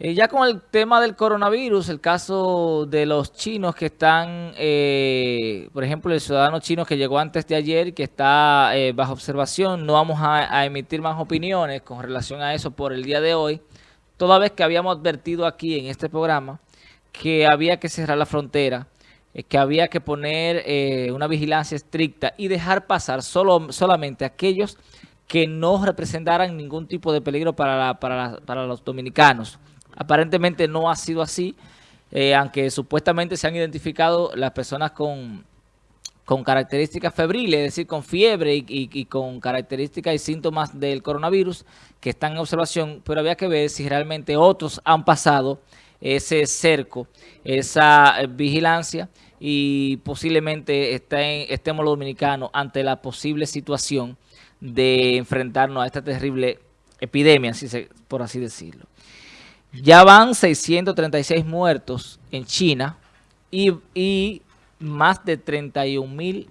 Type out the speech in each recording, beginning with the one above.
Eh, ya con el tema del coronavirus, el caso de los chinos que están, eh, por ejemplo, el ciudadano chino que llegó antes de ayer, que está eh, bajo observación, no vamos a, emitir más opiniones con relación a eso por el día de hoy, toda vez que habíamos advertido aquí en este programa que había que cerrar la frontera, que había que poner una vigilancia estricta y dejar pasar solo, solamente aquellos que no representaran ningún tipo de peligro para, para los dominicanos. Aparentemente no ha sido así, eh, aunque supuestamente se han identificado las personas con, características febriles, es decir, con fiebre y, con características y síntomas del coronavirus que están en observación, pero había que ver si realmente otros han pasado ese cerco, esa eh, vigilancia y posiblemente estemos los dominicanos ante la posible situación de enfrentarnos a esta terrible epidemia, por así decirlo. Ya van 636 muertos en China y, más de 31 mil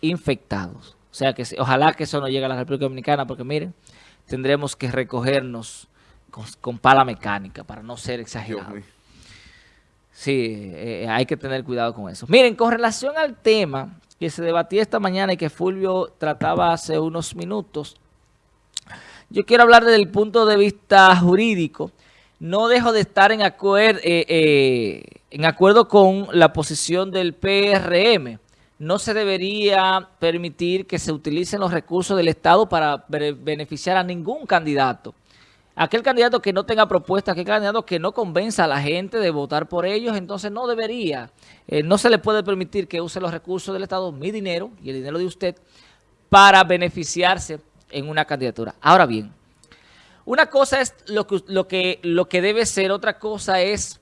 infectados. O sea que ojalá que eso no llegue a la República Dominicana porque miren, tendremos que recogernos con, pala mecánica para no ser exagerados. Sí, eh, hay que tener cuidado con eso. Miren, con relación al tema que se debatía esta mañana y que Fulvio trataba hace unos minutos, yo quiero hablar desde el punto de vista jurídico no dejo de estar en, acuerdo, eh, eh, en acuerdo con la posición del PRM. No se debería permitir que se utilicen los recursos del Estado para beneficiar a ningún candidato. Aquel candidato que no tenga propuesta, aquel candidato que no convenza a la gente de votar por ellos, entonces no debería. Eh, no se le puede permitir que use los recursos del Estado, mi dinero y el dinero de usted, para beneficiarse en una candidatura. Ahora bien, una cosa es lo que, lo, que, lo que debe ser, otra cosa es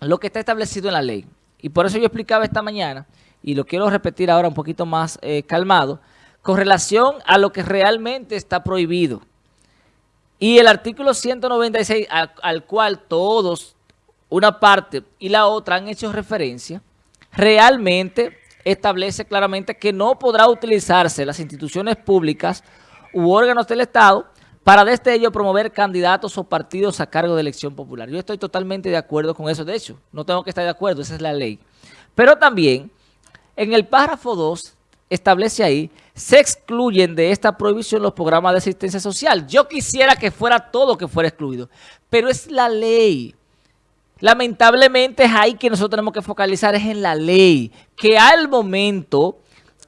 lo que está establecido en la ley. Y por eso yo explicaba esta mañana, y lo quiero repetir ahora un poquito más eh, calmado, con relación a lo que realmente está prohibido. Y el artículo 196, al, al cual todos, una parte y la otra han hecho referencia, realmente establece claramente que no podrá utilizarse las instituciones públicas u órganos del Estado para desde ello promover candidatos o partidos a cargo de elección popular. Yo estoy totalmente de acuerdo con eso. De hecho, no tengo que estar de acuerdo, esa es la ley. Pero también, en el párrafo 2, establece ahí, se excluyen de esta prohibición los programas de asistencia social. Yo quisiera que fuera todo que fuera excluido, pero es la ley. Lamentablemente es ahí que nosotros tenemos que focalizar, es en la ley, que al momento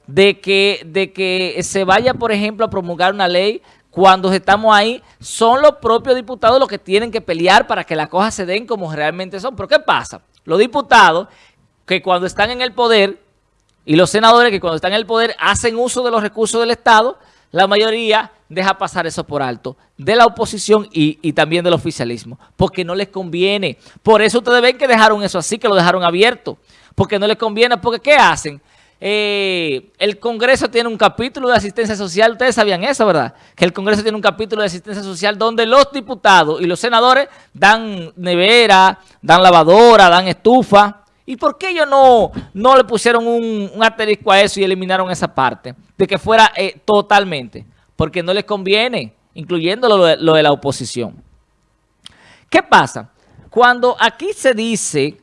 de que, de que se vaya, por ejemplo, a promulgar una ley, cuando estamos ahí, son los propios diputados los que tienen que pelear para que las cosas se den como realmente son. ¿Pero qué pasa? Los diputados que cuando están en el poder y los senadores que cuando están en el poder hacen uso de los recursos del Estado, la mayoría deja pasar eso por alto, de la oposición y, también del oficialismo, porque no les conviene. Por eso ustedes ven que dejaron eso así, que lo dejaron abierto, porque no les conviene, porque ¿qué hacen? Eh, el Congreso tiene un capítulo de asistencia social, ustedes sabían eso, ¿verdad? Que el Congreso tiene un capítulo de asistencia social donde los diputados y los senadores dan nevera, dan lavadora, dan estufa. ¿Y por qué ellos no, no le pusieron un, asterisco a eso y eliminaron esa parte? De que fuera eh, totalmente. Porque no les conviene, incluyendo lo de, lo de la oposición. ¿Qué pasa? Cuando aquí se dice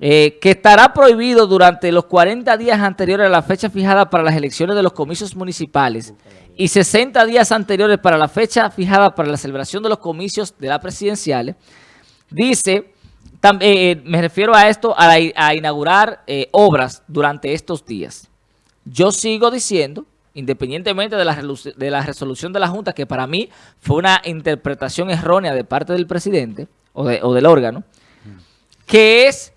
eh, que estará prohibido durante los 40 días anteriores a la fecha fijada para las elecciones de los comicios municipales y 60 días anteriores para la fecha fijada para la celebración de los comicios de las presidenciales, dice, eh, eh, me refiero a esto, a, inaugurar obras durante estos días. Yo sigo diciendo, independientemente de la, de la resolución de la Junta, que para mí fue una interpretación errónea de parte del presidente o del órgano, que es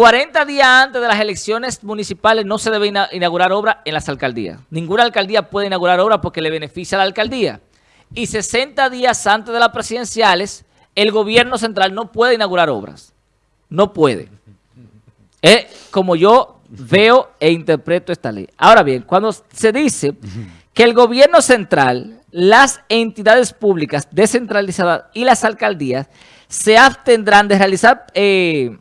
40 días antes de las elecciones municipales no se debe inaugurar obra en las alcaldías. Ninguna alcaldía puede inaugurar obra porque le beneficia a la alcaldía. Y 60 días antes de las presidenciales, el gobierno central no puede inaugurar obras. No puede. Es como yo veo e interpreto esta ley. Ahora bien, cuando se dice que el gobierno central, las entidades públicas descentralizadas y las alcaldías se abstendrán de realizar... Eh,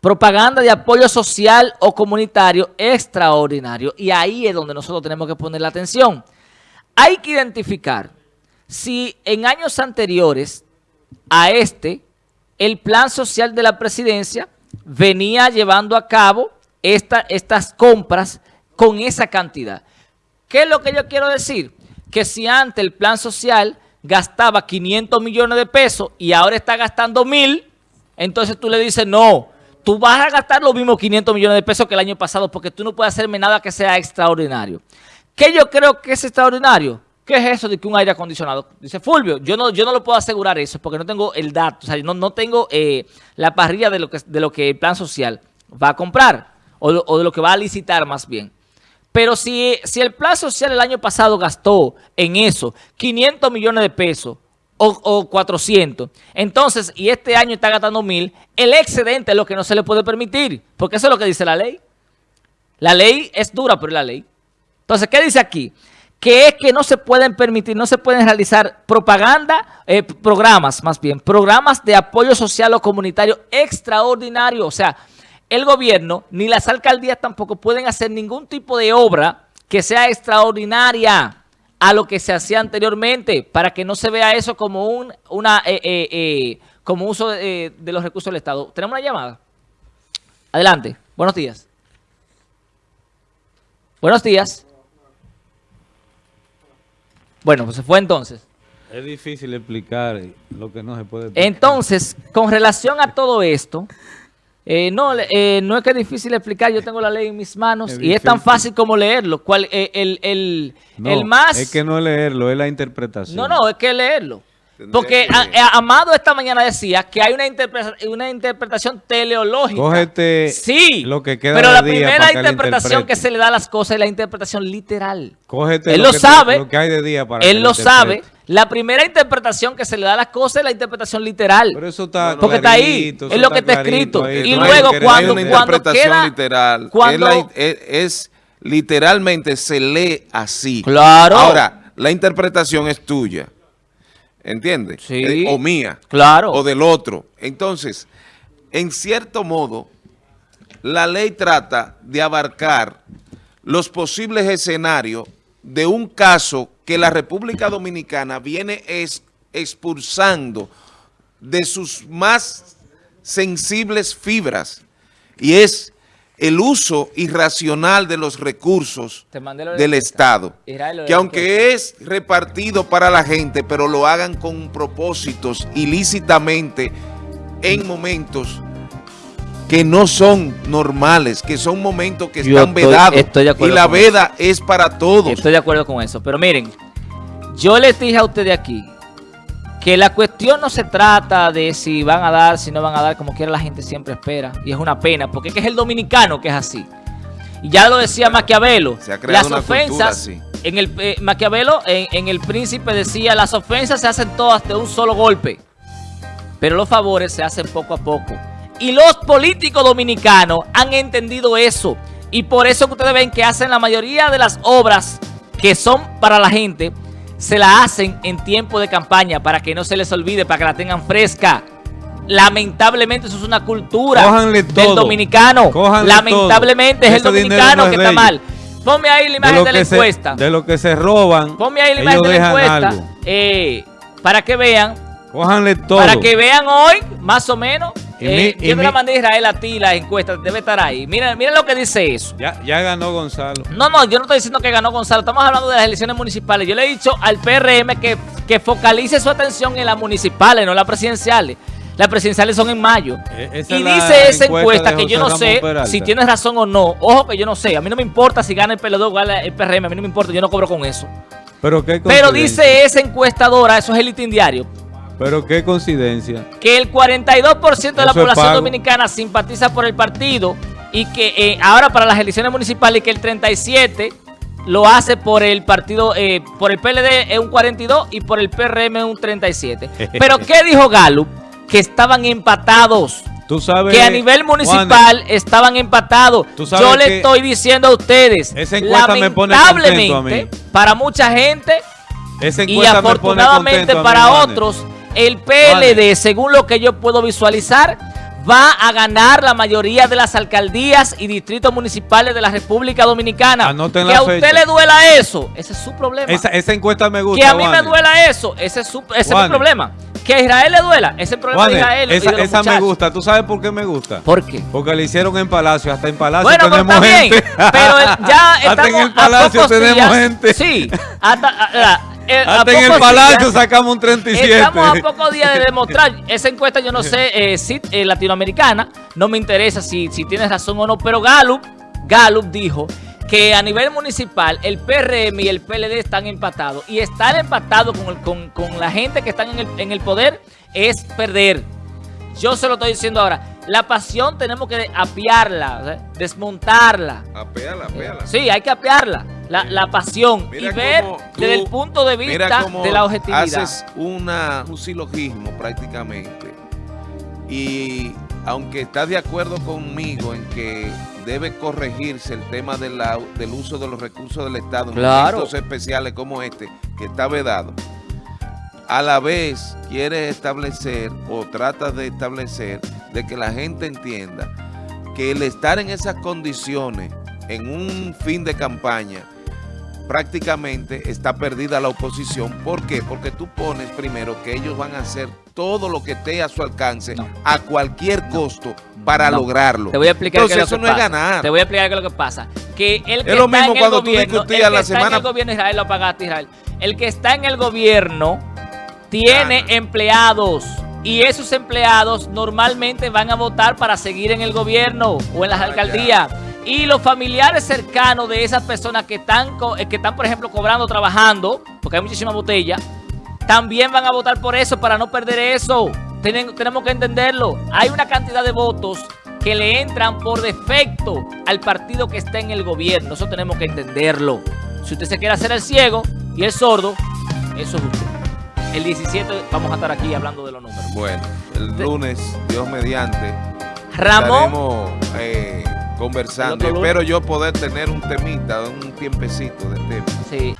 propaganda de apoyo social o comunitario extraordinario. Y ahí es donde nosotros tenemos que poner la atención. Hay que identificar si en años anteriores a este, el plan social de la presidencia venía llevando a cabo esta, estas compras con esa cantidad. ¿Qué es lo que yo quiero decir? Que si antes el plan social gastaba 500 millones de pesos y ahora está gastando mil, entonces tú le dices, no, tú vas a gastar los mismos 500 millones de pesos que el año pasado porque tú no puedes hacerme nada que sea extraordinario. ¿Qué yo creo que es extraordinario? ¿Qué es eso de que un aire acondicionado? Dice Fulvio, yo no, yo no lo puedo asegurar eso porque no tengo el dato, o sea, no, no tengo eh, la parrilla de lo, que, de lo que el plan social va a comprar o, o de lo que va a licitar más bien. Pero si, si el plan social el año pasado gastó en eso 500 millones de pesos o, 400, entonces, y este año está gastando mil, el excedente es lo que no se le puede permitir, porque eso es lo que dice la ley. La ley es dura, pero es la ley. Entonces, ¿qué dice aquí? Que es que no se pueden permitir, no se pueden realizar propaganda, eh, programas más bien, programas de apoyo social o comunitario extraordinario, o sea, el gobierno ni las alcaldías tampoco pueden hacer ningún tipo de obra que sea extraordinaria a lo que se hacía anteriormente, para que no se vea eso como un una eh, eh, eh, como uso de, los recursos del Estado. ¿Tenemos una llamada? Adelante. Buenos días. Buenos días. Bueno, pues se fue entonces. Es difícil explicar lo que no se puede explicar. Entonces, con relación a todo esto... Eh, no, eh, no es que es difícil explicar, yo tengo la ley en mis manos y es tan fácil como leerlo. ¿Cuál, eh, el, el, el, más... Es que no es leerlo, es la interpretación. No, no, es que leerlo. Porque Amado esta mañana decía que hay una, interpretación, una interpretación teleológica. Cógete sí, lo que queda pero la primera interpretación que se le da a las cosas es la interpretación literal. Cógete él lo, sabe, lo que hay de día para Él lo sabe. La primera interpretación que se le da a las cosas es la interpretación literal. Pero eso está Porque está ahí, es lo que está escrito. Y luego cuando, una interpretación literal. es, literalmente se lee así. Claro. Ahora, la interpretación es tuya. ¿Entiendes? Sí. Eh, o mía. Claro. O del otro. Entonces, en cierto modo, la ley trata de abarcar los posibles escenarios de un caso que la República Dominicana viene expulsando de sus más sensibles fibras y es el uso irracional de los recursos del Estado, que aunque es repartido para la gente, pero lo hagan con propósitos ilícitamente en momentos que no son normales, que son momentos que están vedados. y la veda es para todos. Estoy de acuerdo con eso. Pero miren, yo les dije a ustedes aquí que la cuestión no se trata de si van a dar, si no van a dar, como quiera la gente siempre espera. Y es una pena, porque es, el dominicano que es así. Y ya lo decía Maquiavelo. Se ha las ofensas, en el eh, Maquiavelo, en, en El Príncipe decía, las ofensas se hacen todas de un solo golpe. Pero los favores se hacen poco a poco. Y los políticos dominicanos han entendido eso. Y por eso que ustedes ven que hacen la mayoría de las obras que son para la gente, se la hacen en tiempo de campaña para que no se les olvide, para que la tengan fresca. Lamentablemente eso es una cultura del dominicano. Lamentablemente es el dominicano que está mal. Ponme ahí la imagen de, la encuesta. de lo que se roban. Ponme ahí la imagen de la encuesta. Eh, para que vean. Cójanle todo. Para que vean hoy, más o menos, eh, yo te la mandé a Israel a ti, la encuesta, debe estar ahí. Mira, mira lo que dice eso. Ya, ya ganó Gonzalo. No, no, yo no estoy diciendo que ganó Gonzalo. Estamos hablando de las elecciones municipales. Yo le he dicho al PRM que, que focalice su atención en las municipales, no las presidenciales. Las presidenciales son en mayo. E, y dice esa encuesta que yo no sé si tienes razón o no. Ojo que yo no sé. A mí no me importa si gana el PLD o gana el PRM. A mí no me importa. Yo no cobro con eso. Pero, ¿qué Pero dice esa encuestadora, eso es el diario pero qué coincidencia. Que el 42% de la población dominicana simpatiza por el partido y que eh, ahora para las elecciones municipales y que el 37% lo hace por el partido, eh, por el PLD es un 42 y por el PRM es un 37. Pero ¿qué dijo Galo? Que estaban empatados. Tú sabes, que a nivel municipal estaban empatados. Yo le estoy diciendo a ustedes, lamentablemente, para mucha gente y afortunadamente para otros, el PLD, según lo que yo puedo visualizar, va a ganar la mayoría de las alcaldías y distritos municipales de la República Dominicana. que a usted le duela eso, ese es su problema. Esa, encuesta me gusta. Que a mí me duela eso, ese es, su, ese es mi problema. Que a Israel le duela. Ese es el problema Juanes, de Israel. esa de los esa me gusta. ¿Tú sabes por qué me gusta? ¿Por qué? Porque le hicieron en Palacio. Hasta en Palacio Bueno, pero tenemos bien. gente. Pero eh, ya Hasta estamos en el Palacio tenemos días- gente. Sí. Hasta, a- a- eh, Hasta en el Palacio días- sacamos un 37. Estamos a pocos días de demostrar. Esa encuesta, yo no sé, eh, si, eh, latinoamericana, no me interesa si, si tienes razón o no, pero Gallup, Gallup dijo que a nivel municipal el PRM y el PLD están empatados. Y estar empatados con, el- con, con la gente que están en el, en el poder es perder. Yo se lo estoy diciendo ahora. La pasión tenemos que apiarla, desmontarla. Apéala, apéala. Sí, hay que apiarla. La, la pasión. Mira y ver desde el punto de vista de la objetividad. haces una, un silogismo prácticamente. Y aunque estás de acuerdo conmigo en que debe corregirse el tema de la- del uso de los recursos del Estado en momentos especiales como este, que está vedado, a la vez quieres establecer o tratas de establecer de que la gente entienda que el estar en esas condiciones en un fin de campaña prácticamente está perdida la oposición. ¿Por qué? Porque tú pones primero que ellos van a hacer todo lo que esté a su alcance No. a cualquier costo para No. lograrlo. Te voy a explicar Entonces qué eso lo que no pasa. es ganar. Te voy a explicar qué es lo que pasa. Que el que Es lo está mismo en cuando el tú gobierno, discutías el que la está en semana- el gobierno Israel lo pagaste Israel. El que está en el gobierno tiene Gana. empleados y esos empleados normalmente van a votar para seguir en el gobierno o en las Ah, alcaldías. Y los familiares cercanos de esas personas que están, eh, que están, por ejemplo, cobrando, trabajando, porque hay muchísima botella, también van a votar por eso para no perder eso. Tienen- tenemos que entenderlo. Hay una cantidad de votos que le entran por defecto al partido que está en el gobierno. Eso tenemos que entenderlo. Si usted se quiere hacer el ciego y el sordo, eso es usted. El 17 vamos a estar aquí hablando de los números. Bueno, el lunes, Dios mediante, Ramón, estaremos eh, conversando. Espero yo poder tener un temita, un tiempecito de tema. sí.